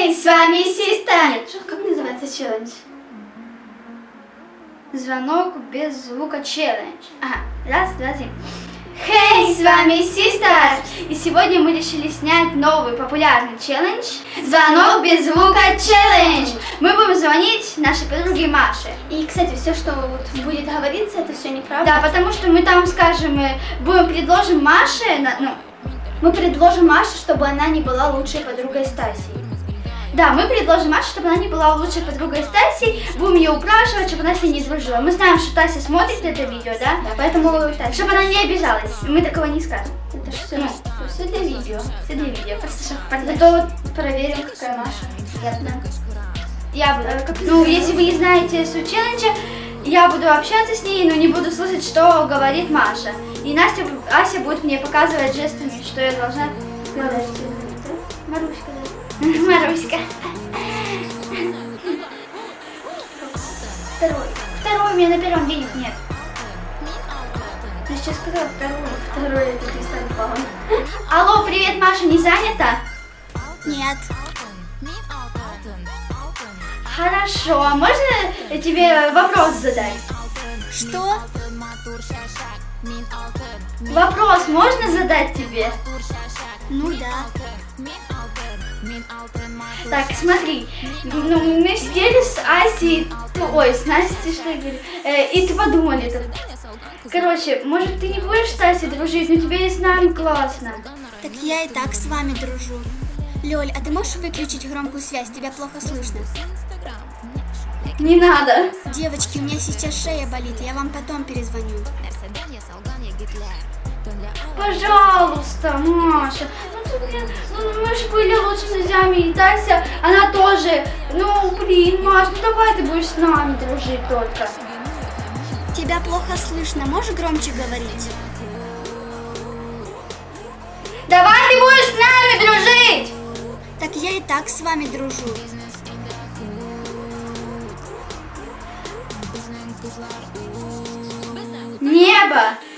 Хей, с вами что- как называется челлендж? Звонок без звука челлендж. Ага, раз, два, три. Хей, с вами Sisters! И сегодня мы решили снять новый популярный челлендж Звонок без звука челлендж! Мы будем звонить нашей подруге Маше. И, кстати, все, что вот будет говориться, это все неправда. Да, потому что мы там скажем, мы будем предложим Маше, ну, Мы предложим Маше, чтобы она не была лучшей подругой Стаси. Да, мы предложим Маше, чтобы она не была лучшей подругой Стаси, будем ее упрашивать, чтобы она с ней не дружила. Мы знаем, что Тася смотрит это видео, да? Да, поэтому так, Чтобы она не обижалась, мы такого не скажем. это все, Ну. все для видео. Все для видео, просто. Зато вот проверим, какая Маша. Приятно. Я буду, ну, если вы не знаете суть челленджа, я буду общаться с ней, но не буду слушать, что говорит Маша. И Настя, Ася будет мне показывать жестами, что я должна сказать. Маруська, да? Маруська. Второй. Второй у меня на первом денег нет. Ты сейчас сказала второй. Второй это Кристалл Павловна. Алло, привет, Маша, не занята? Нет. Хорошо, а можно тебе вопрос задать? Что? Вопрос можно задать тебе? Ну да. Так, смотри, ну, мы сидели с Асей, ой, с Настей, что говорю, э, и ты подумали тут. Короче, может ты не будешь с Асей дружить, но тебе и с нами классно. Так я и так с вами дружу. Лёль, а ты можешь выключить громкую связь? Тебя плохо слышно. Не надо. Девочки, у меня сейчас шея болит, я вам потом перезвоню. Пожалуйста, Маша. Ну, ты, блин, ну, мы же были лучшими друзьями, и Тася, она тоже. Ну, блин, Маш, ну давай ты будешь с нами дружить только. Тебя плохо слышно, можешь громче говорить? Давай ты будешь с нами дружить! Так я и так с вами дружу. Небо!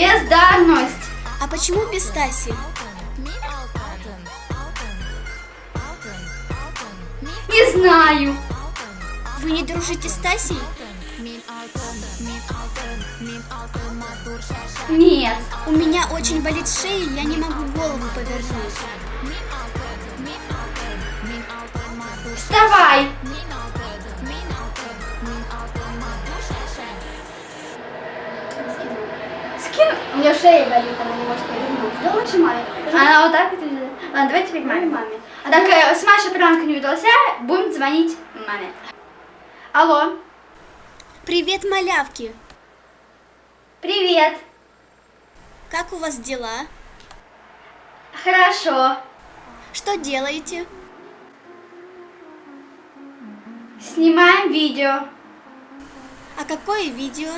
Бездарность! А почему без Таси? Не знаю. Вы не дружите с Тасей? Нет. У меня очень болит шея, я не могу голову повернуть. У меня шея болит, она не может повернуть. Да лучше маме. Она вот так вот. и- Ладно, давай теперь маме. маме. А так, э, с Машей пранк не удался, будем звонить маме. Алло. Привет, малявки! Привет. Как у вас дела? Хорошо. Что делаете? Снимаем видео. А какое видео?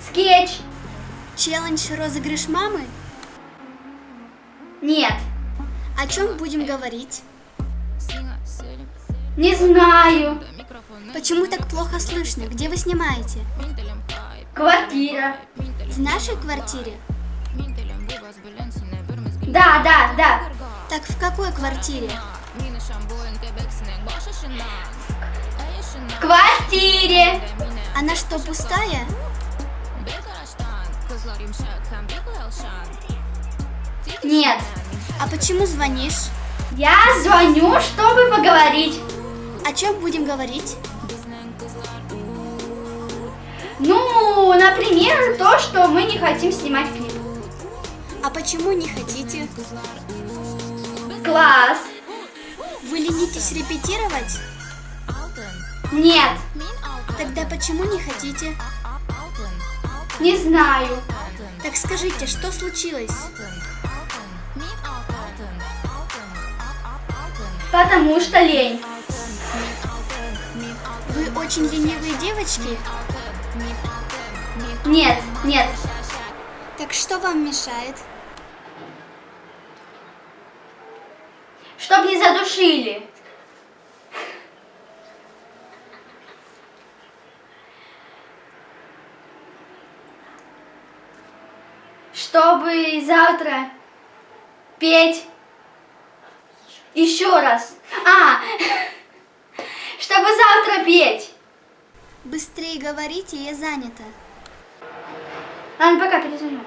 Скетч. Челлендж розыгрыш мамы? Нет. О чем будем говорить? Не знаю. Почему так плохо слышно? Где вы снимаете? Квартира. В нашей квартире? Да, да, да. Так в какой квартире? В квартире. Она что, пустая? Нет. А почему звонишь? Я звоню, чтобы поговорить. О чем будем говорить? Ну, например, то, что мы не хотим снимать клип. А почему не хотите? Класс. Вы ленитесь репетировать? Нет. Тогда почему не хотите? Не знаю. Так скажите, что случилось? Потому что лень. Вы очень ленивые девочки? Нет, нет. Так что вам мешает? Чтоб не задушили. Чтобы завтра петь еще раз. А, чтобы завтра петь. Быстрее говорите, я занята. Ладно, пока перезвоню.